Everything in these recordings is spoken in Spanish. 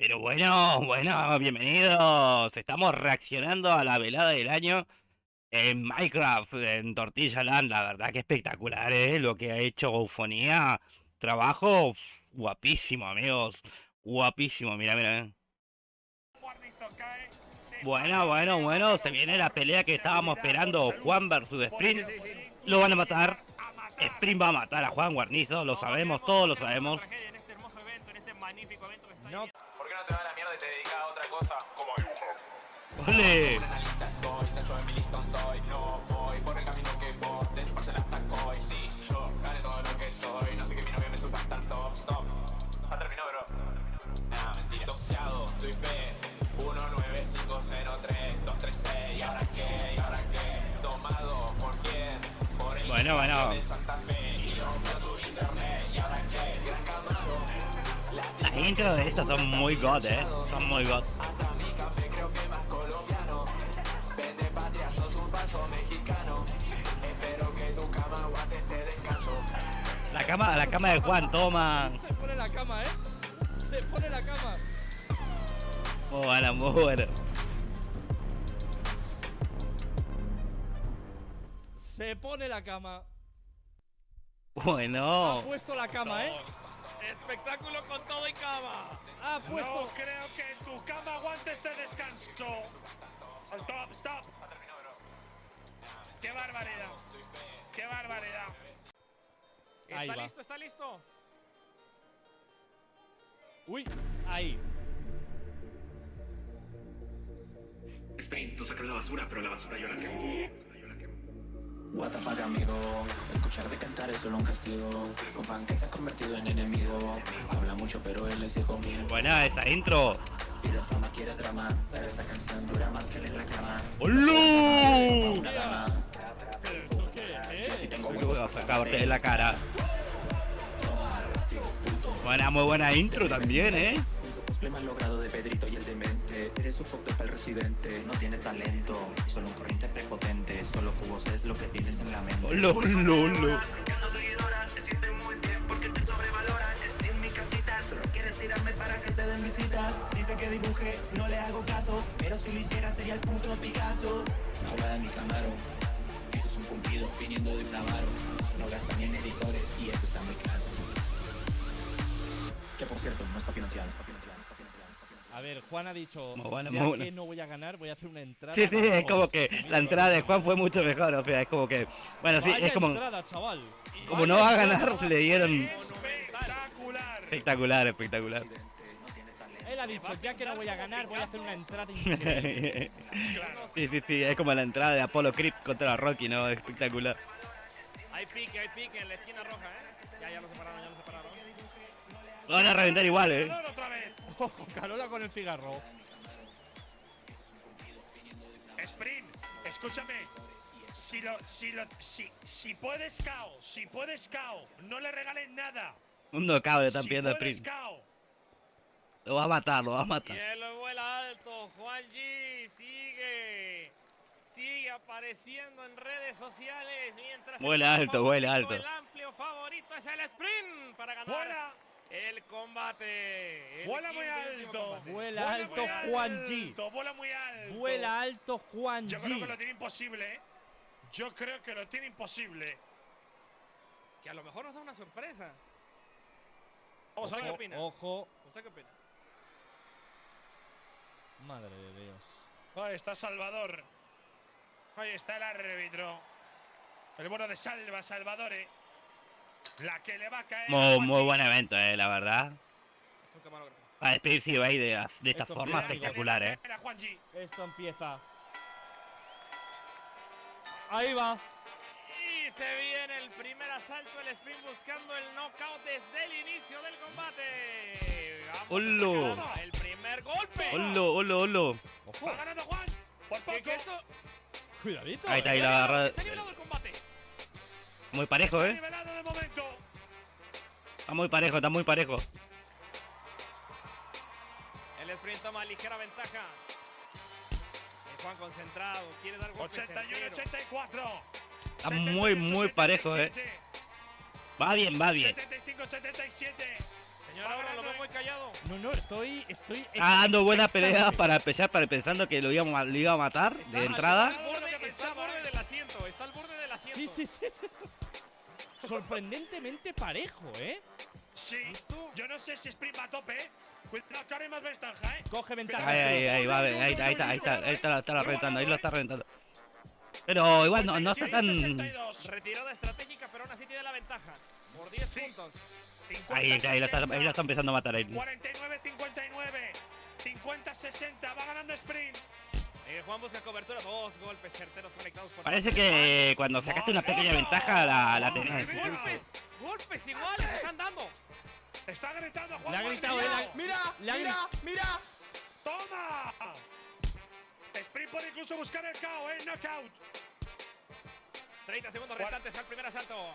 Pero bueno, bueno, bienvenidos. Estamos reaccionando a la velada del año en Minecraft, en Tortilla Land. La verdad que espectacular, ¿eh? Lo que ha hecho Eufonía. Trabajo guapísimo, amigos. Guapísimo, mira, mira. Bueno, bueno, bueno, se viene la pelea que estábamos esperando. Juan versus Sprint. Lo van a matar. Sprint va a matar a Juan Guarnizo, lo sabemos, todos lo sabemos. No. ¿Por qué no te va la mierda y te dedicas a otra cosa? Como dibujo. ¡Ole! Una lista estoy, tacho de mi listón estoy, no voy por el camino que vos, de chuparse las taco y sí, yo gané todo lo que soy, no sé que mi novia me suba tanto, stop. Ya terminó, bro. Nah, mentira. Doxeado, doy fe, 19503236, 236, ¿y ahora qué? ¿Y ahora qué? Tomado, ¿por quién? Por el Bueno, bueno. de Santa Fe, y rompió tu internet, Las intros de estos son muy god, eh. Son muy god. La cama, la cama de Juan, toma. Se pone la cama, ¿eh? Se pone la cama. Muy bueno, muy bueno. Se pone la cama. Ha Bueno. puesto la cama, ¿eh? Espectáculo con todo y cama. Ha puesto. No creo que tu cama aguante este descanso. Stop, stop. Qué barbaridad. Qué barbaridad. Ahí ¿Está va. listo? ¿Está listo? Uy, ahí. Sprint, tú sacas la basura, pero la basura yo la quemo. La basura yo la quemo. What the fuck amigo, escucharte cantar es solo un castigo Un fan que se ha convertido en enemigo Habla mucho pero él es hijo mío Buena esa intro. Pide fama, quiere drama Pero esa canción dura más que le reclama ¡Hola! Una dama, ¿Pero esto qué si es? tengo Uy, huevos voy a sacarte de la cara. Buena, muy buena intro también, eh. Más logrado de Pedrito y el demente Eres un pop el residente, no tiene talento Solo un corriente prepotente, solo cubos es lo que tienes en la mente den visitas. Dice que dibuje, no le hago caso, pero si lo hiciera sería el puto Picasso. De mi Camaro, eso es un cumplido viniendo de un avaro. No gasta ni en editores y eso está muy claro. Que por cierto, no está financiado, está financiado, está financiado. Está financiado. A ver, Juan ha dicho. Muy bueno, ya muy bueno. que no voy a ganar, voy a hacer una entrada. Sí, sí, para es como todos". que la entrada de Juan fue mucho mejor, o sea, es como que... Bueno, sí, es como... entrada, chaval. Como Vaya no va a ganar, le dieron... Espectacular. Espectacular, espectacular. Él ha dicho, ya que no voy a ganar, voy a hacer una entrada increíble. Claro. Sí, sí, sí, es como la entrada de Apollo Creep contra Rocky, ¿no? Espectacular. Hay pique, hay pique en la esquina roja, ¿eh? Ya, ya lo separaron, ya lo van a reventar igual, ¿eh? Ganador otra vez. Ojo, Carola con el cigarro. Sprint, escúchame. Si lo, si lo, si, si puedes cao, si puedes cao, no le regalen nada. Un knockout le están si pidiendo puedes Sprint. cao. Lo va a matar, lo va a matar. Hielo vuela alto, Juan G sigue. Sigue apareciendo en redes sociales mientras Vuela el alto, vuela alto. El amplio favorito es el sprint para ganar el combate. el Vuela muy alto. combate. Vuela Vuela alto muy Juan G. Vuela muy alto. Vuela alto Juan Yo creo que lo G. tiene imposible, ¿eh? Yo creo que lo tiene imposible. Que a lo mejor nos da una sorpresa. Vamos a ver qué Ojo, opina. ojo. ¿Usted qué opina? Madre de Dios. Ahí está Salvador. Ahí está el árbitro. El bueno de Salva, Salvadore. La que le va a caer. a Muy, muy buen evento, eh, la verdad. Es un camarógrafo. Para despedirse ahí de, de esta Esto forma empieza, amigos. espectacular, eh. Esto empieza. Ahí va. Y se viene el primer asalto, el sprint buscando el knockout desde el inicio del combate. A sacar El primer golpe. Hola, hola, hola. Ojo. Va ganando Juan. Por ¿Qué, poco. Cuidadito. Ahí está, eh. ahí la agarra. Muy parejo, eh. Está muy parejo, está muy parejo. El sprint toma ligera ventaja. El Juan concentrado, quiere dar golpes 81-84. Está muy, muy parejo, eh. Va bien, va bien. 75-77. Señor Aura, lo veo muy callado. No, no, estoy. estoy Está dando buena pelea para empezar, para pensando que lo iba, lo iba a matar de Está entrada. está al borde ¿eh? del asiento, está al borde del asiento. Sí, sí, sí. sí. Sorprendentemente parejo, ¿eh? Sí. Yo no sé si Sprint va a tope. ¿eh? Cuidado, que ahora hay más ventaja, ¿eh? Coge ventaja. Ahí, ahí, ahí, va, ahí, ahí está, ahí está, ahí está, ahí está, está reventando, ahí lo está reventando. Pero igual no, no está 46, tan. 62. Retirada estratégica, pero aún así tiene la ventaja. Por 10 Sí. puntos. 50, Ahí, ahí lo está, 60, ahí lo está empezando a matar ahí. 49, 59. 50, 60. Va ganando Sprint. Eh, Juan busca cobertura, dos golpes certeros conectados por Parece que cuando sacaste una pequeña ventaja la, la tenés. Golpes, golpes iguales están dando. Está gritando Juan Le ha gritado ha- Mira, ha mira, mira. ¡Toma! Sprint puede incluso buscar el KO, ¿eh? Knockout. 30 segundos restantes al primer asalto.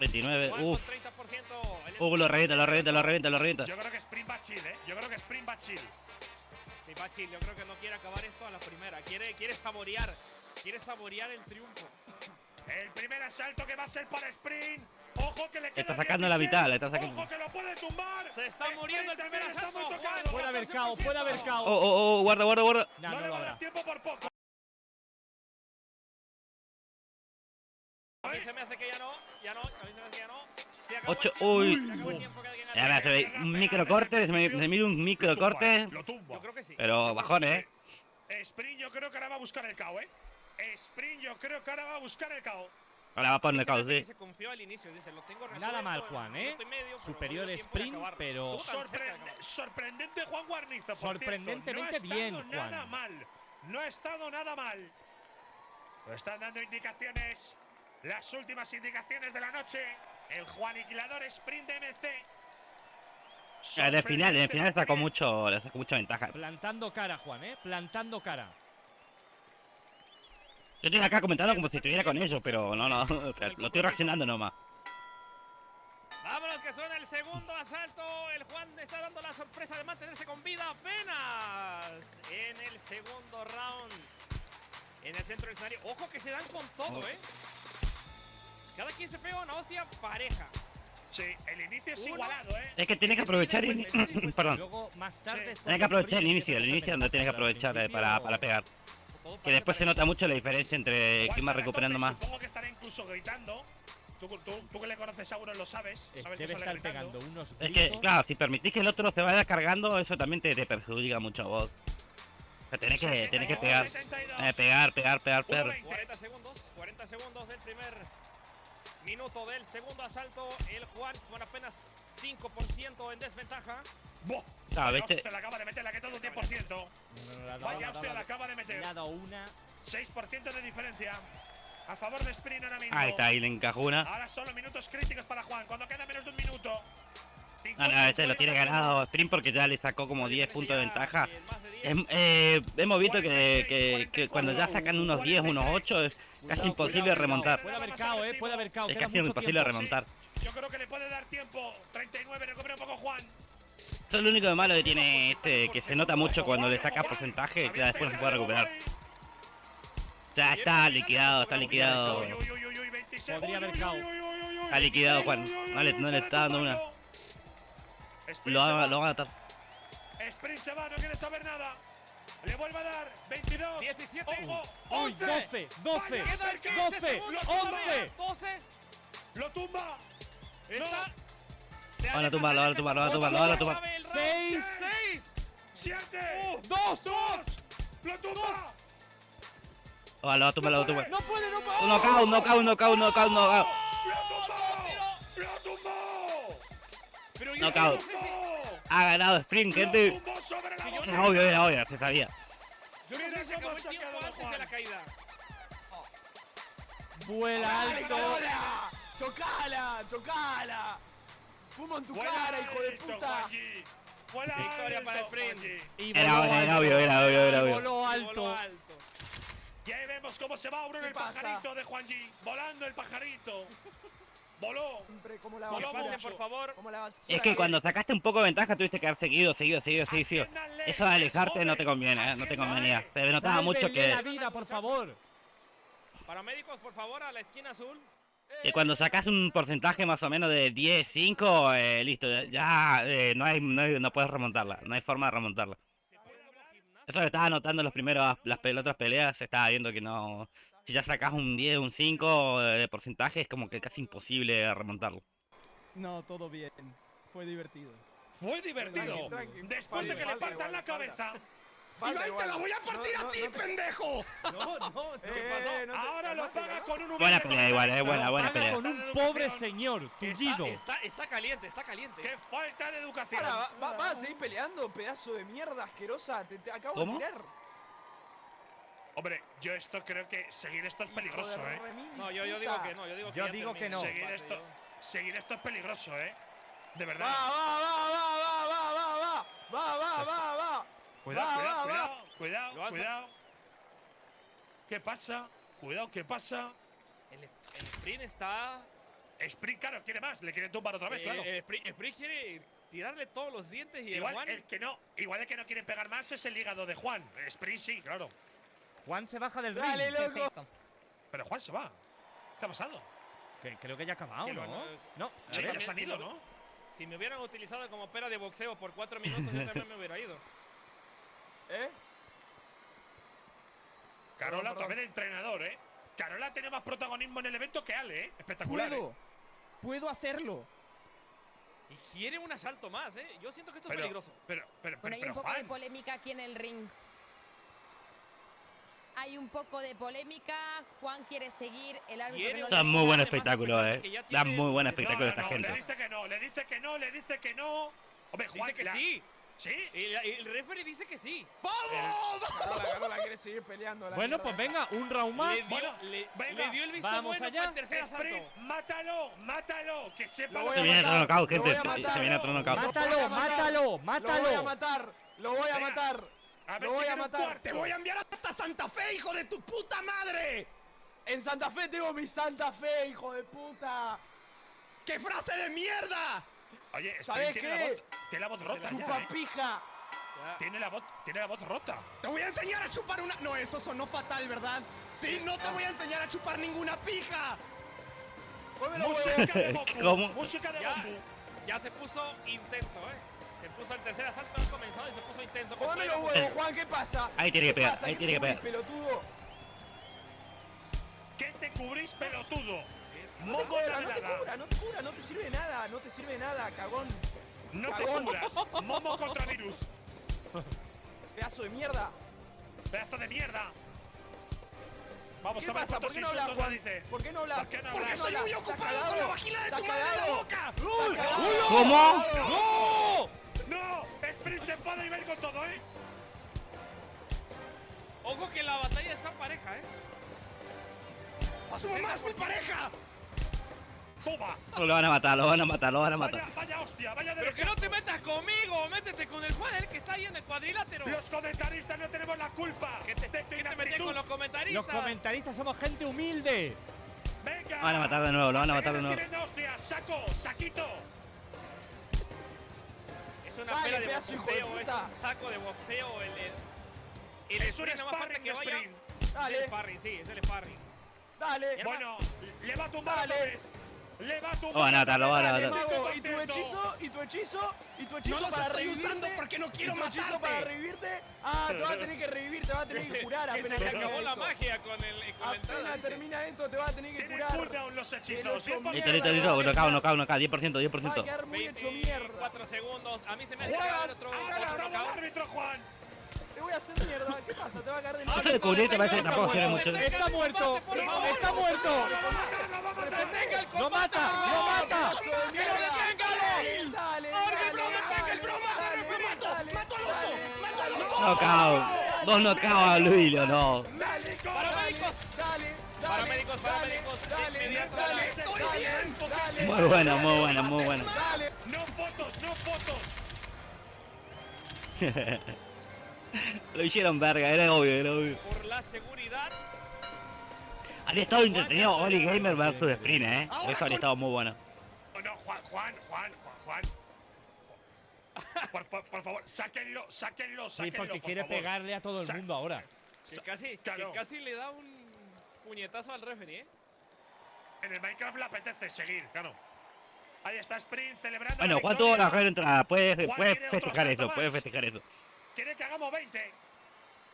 29, Juan uff. con 30%. El Uh, lo revienta, lo revienta, lo revienta, lo revienta. Yo creo que Sprint va chill, ¿eh? Yo creo que Sprint va chill. Sí, Bachil, yo creo que no quiere acabar esto a la primera. Quiere, quiere saborear. Quiere saborear el triunfo. El primer asalto que va a ser para Sprint. Ojo que le queda está sacando la 16. mitad, le está sacando- Ojo que lo puede tumbar. Se está Sprint muriendo el primer también está muy asalto. Puede haber cao, puede haber Oh, cao. oh, oh, guarda, guarda, guarda. No, No, no le lo va a dar habrá. tiempo por poco. A mí se me hace que ya no. Ya no. A mí se me hace que ya no. Se acabó Ocho, el tiempo, uy. el alguien Ya me hace- un micro corte, se me, se mide un micro corte, pero bajón, eh. Sprint yo creo que ahora va a buscar el KO, ¿eh? Sprint yo creo que ahora va a buscar el KO. Ahora va a poner me hace que sí. Se confió al inicio, dice, lo tengo Nada mal, Juan, ¿eh? Superior me acabar. pero- sorprendente Juan Guarnizo. por Sorprendentemente bien, Juan. Nada mal. No ha estado nada mal. Lo están dando indicaciones. Las últimas indicaciones de la noche. El Juan Aniquilador Sprint de MC. En el final, en el final sacó mucho, le sacó mucha ventaja. Plantando cara, Juan, ¿eh? Plantando cara. Yo estoy acá comentando como si estuviera con ellos, pero no, no, o sea, lo estoy reaccionando nomás. Vámonos que suena el segundo asalto. El Juan está dando la sorpresa de mantenerse con vida apenas en el segundo round. En el centro del escenario. Ojo que se dan con todo, Oh. ¿eh? Cada quien se pega una hostia pareja. Sí, el inicio es Uno. igualado, ¿eh? Es que tienes que aprovechar y... Perdón. Luego, más tarde. Tienes cuando que aprovechar el inicio, el a inicio donde tienes que aprovechar eh, para, para pegar. Que después se nota mucho la diferencia entre quién va a recuperando más. Supongo que estará incluso gritando. Tú, tú, tú que le conoces seguro lo sabes. Es- sabes que Debe estar gritando. pegando unos Es que, gritos. claro, si permitís que el otro se vaya cargando, eso también te, te perjudica mucho a vos. O sea, tenés que, tenés que pegar. 72. Eh, pegar, pegar, pegar, pegar. 1.20. 40 segundos, 40 segundos del primer minuto del segundo asalto. El Juan con apenas 5% en desventaja. Vaya viste- hostia, le acaba de meter, le ha quitado un 10%. No, no, no, le le Vaya dado- le acaba de le meter. ha dado una. 6% de diferencia. A favor de Sprint ahora mismo. Ahí está, ahí le encajó una. Ahora son los minutos críticos para Juan. Cuando queda menos de un minuto. No, no, ese lo tiene ganado Sprint porque ya le sacó como 10 puntos de ventaja. Eh, hemos visto que, que- que cuando ya sacan unos 10, unos 8, es casi imposible remontar. Puede haber cao, ¿eh? Puede haber cao. Es casi imposible remontar. Yo creo que le puede dar tiempo. 39, recupera un poco Juan. Eso es lo único de malo que tiene este, que se nota mucho cuando le saca porcentaje, que ya después no se puede recuperar. Ya está liquidado, está liquidado. Uy, uy, uy, uy, uy, 26. Podría haber cao. Está liquidado, Juan. No le- no le está dando una. Tumbarlo. Sprint Lo lo van a matar. Sprint se va, no quiere saber nada. Le vuelve a dar 22. 17. Ojo, ¡Uy! 11. 12, 12, Vaya, cerca. 12, Lo 11. 12. Lo tumba. Está. Lo van a tumbar, lo van a tumbar, lo van a tumbar, lo van a tumbar. 6, 6. 7. 2. 2. Lo tumba. Lo va a tumbar, lo va a tumbar. No puede, no puede. Un knockout, un knockout, un knockout, un knockout, knockout. Lo tumbó. Lo tumbó. Knockout. no Ha ganado Sprint, gente. Era obvio, era obvio, se sabía. No Juan. Vuela alto. ¡Chocala! ¡Chocala! ¡Fumo en tu Buena cara, hijo de puta! Buena Victoria para Sprint. Era obvio, era obvio, era obvio, era Y obvio. Voló alto. Y ahí vemos cómo se va Bruno ¿Qué el pasa? pajarito de Juanji. Volando el pajarito. Voló. Siempre como la Voló Que basura. por favor. Como la basura. Es que cuando sacaste un poco de ventaja tuviste que haber seguido, seguido, seguido, seguido. Eso de alejarte no te conviene, ¿eh? No te convenía. Se notaba mucho que... la vida, por favor. Paramédicos, por favor, a la esquina azul. Y cuando sacas un porcentaje más o menos de 10, 5, eh, listo, ya eh, no, hay, no, hay- no puedes remontarla, no hay forma de remontarla. Eso lo estaba notando en los primeros, las pe- otras peleas, se estaba viendo que no... Si ya sacas un 10, un 5 de porcentaje, es como que casi imposible remontarlo. No, todo bien. Fue divertido. Fue divertido. Tranqui, tranqui. Después de que le partan la falta. cabeza. Falta igual. a partir No, no, no te- pendejo! No, no, Eh, eh, no te- Ahora lo paga ¿no? con un Buena pelea igual, eh, comentarista. buena, buena pelea. con un pobre señor, tullido. Está, está caliente, está caliente. ¡Qué falta de educación! Ahora, va, a seguir peleando, pedazo de mierda asquerosa. Te, te acabo ¿Cómo? de tirar. Hombre, yo esto creo que seguir esto es peligroso, ¿eh? No, yo, digo que no, yo digo que Yo digo que no. el Seguir esto, yo- seguir esto es peligroso, ¿eh? De verdad. va, va, va, va, va, va, va. Va, va, va, va. Cuidado, va, cuidado, va, cuidado, cuidado, cuidado. ¿Qué pasa? Cuidado, ¿qué pasa? El, el sprint está. Sprint, claro, quiere más, le quiere tumbar otra vez, eh, claro. El sprint, sprint quiere tirarle todos los dientes y el igual Juan. el que no, igual el que no quiere pegar más es el hígado de Juan. Sprint sí, claro. Juan se baja del Dale, ring. loco. Pero Juan se va. ¿Qué ha pasado? Que creo que ya ha acabado, Que ¿no? bueno, No, a Sí, ver. ya se han ido, ¿no? Si me hubieran utilizado como pera de boxeo por cuatro minutos, yo también me hubiera ido. ¿Eh? Carola vez de entrenador, ¿eh? Carola tiene más protagonismo en el evento que Ale, ¿eh? Espectacular. ¿eh? ¡Puedo! ¡Puedo hacerlo! Y quiere un asalto más, ¿eh? Yo siento que esto es peligroso. pero, pero, Bueno, pero, hay un poco de polémica aquí en el ring. Hay un poco de polémica. Juan quiere seguir. El árbitro no Da muy buen espectáculo, eh. ya Da tiene- muy buen No, espectáculo no, esta no, gente. Le dice que no, le dice que no, le dice que no. Hombre, Juan, Dice que la- sí. ¿Sí? Y, la- y el referee dice que sí. Carola, Carola quiere seguir peleando. la Bueno, pues venga, un round más. Le dio, Bueno, le, venga, le dio el visto vamos bueno allá. para el tercer asalto. Sprint, mátalo, mátalo, que sepa Lo Se viene matar, otro knockout, lo gente. Se, se viene otro knockout. Lo Mátalo, matar. mátalo, Lo voy a mátalo. matar. Lo voy a Venga. matar. A ver Lo si voy a matar. cuarto. ¡Te voy a enviar hasta Santa Fe, hijo de tu puta madre! En Santa Fe tengo mi Santa Fe, hijo de puta. ¡Qué frase de mierda! Oye, ¿Sabes tiene la qué? voz, tiene la voz rota ya, Chupa ¿eh? pija. Ya. Tiene la voz, tiene la voz rota. Te voy a enseñar a chupar una... No, eso sonó fatal, ¿verdad? Sí, no te voy a enseñar a chupar ninguna pija. Música de Goku. Música de Ya. Goku. Ya se puso intenso, ¿eh? Se puso el tercer asalto, ha comenzado y se puso intenso. Muévelo, fuego. huevo, Juan, ¿qué pasa? Ahí tiene que ¿Qué pegar, ahí ¿Qué tiene que te pegar. pelotudo? ¿Qué te cubrís, pelotudo? No te Moco cubra, de no te cubra, no te cubra, no te sirve de nada, no te sirve de nada, cagón. No te Cagón. cubras. Momo contra virus. Pedazo de mierda. Pedazo de mierda. Vamos ¿Qué a ver pasa? ¿Por qué no hablas, Juan? ¿Por qué no hablas? ¿Por qué no Porque estoy muy ¿Estás ocupado con la vagina de tu ¿Estás madre en la boca. ¿Cómo? ¡No! Se enfada y va a ir con todo, ¿eh? Ojo que la batalla está pareja, ¿eh? ¡Su mamá es mi pareja! ¡Toma! Lo van a matar, lo van a matar, lo van a matar. Vaya, vaya hostia, vaya Pero que no te metas conmigo, métete con el Juan, el que está ahí en el cuadrilátero. Los comentaristas no tenemos la culpa ¿Qué te, de tu qué te metes con los comentaristas? Los comentaristas somos gente humilde. ¡Venga! Lo van a matar de nuevo, lo van a matar de nuevo. hostias. ¡Saco! ¡Saquito! Es una Dale, pela de pedazo, hijo de boxeo, es un saco de boxeo. El, el, el Es un no más falta que vaya. sprint. Es el Dale, sparring, sí, es el sparring. dale. Bueno, le va a tumbar Dale. Lo van a matar, lo van a matar. y tu hechizo, y tu hechizo, y tu hechizo No para estoy revivirte. usando porque no quiero hechizo para matarte. revivirte. Ah, te va a tener que revivir, te va a tener que curar que apenas se acabó la magia con, el, con. Apenas dice. termina esto, te va a tener que Tiene curar. cooldown los hechizos. 100%. Listo, listo, listo. Knockout, knockout, knockout. 10%, Va a 10%. quedar muy hecho mierda. 24 segundos. A mí se me hace que va a otro, ¡Ha otro ganado el knockout. árbitro, Juan! Te voy a hacer mierda. ¿Qué pasa? Te va a caer de Eso de cubrirte parece que Está tampoco sirve muerto. mucho. Está muerto. Está muerto. ¡Detenga el ¡Lo mata! ¡Lo mata! ¡Que lo deténgalo! Dale, ¡Es broma! ¡Es broma! ¡Lo mato! ¡Mato al oso! ¡Mato al oso! Knockout. Dos knockouts a Luilio, no. Paramédicos. dale, Paramédicos, dale, paramédicos, dale, dale. ¡Estoy bien! Muy buena, muy buena, muy dale. ¡No fotos, no fotos! Lo hicieron verga, era obvio, era obvio. Por la seguridad. Habría estado entretenido Oli Gamer versus Sprint, eh. Ahora Eso habría estado muy bueno. No, Juan, Juan, Juan, Juan, Juan. Por, por, por favor, sáquenlo, sáquenlo, Sí, sáquenlo, porque por quiere favor. pegarle a todo el Sa- mundo ahora. Que casi, Claro. que casi le da un puñetazo al referee, ¿eh? En el Minecraft le apetece seguir, claro. Ahí está Sprint celebrando. Bueno, la Juan tuvo la victoria. mejor entrada. Puedes, puedes festejar eso, puedes festejar eso. Quiere que hagamos 20.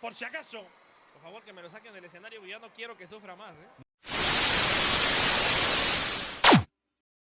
Por si acaso. Por favor, que me lo saquen del escenario, yo no quiero que sufra más, ¿eh?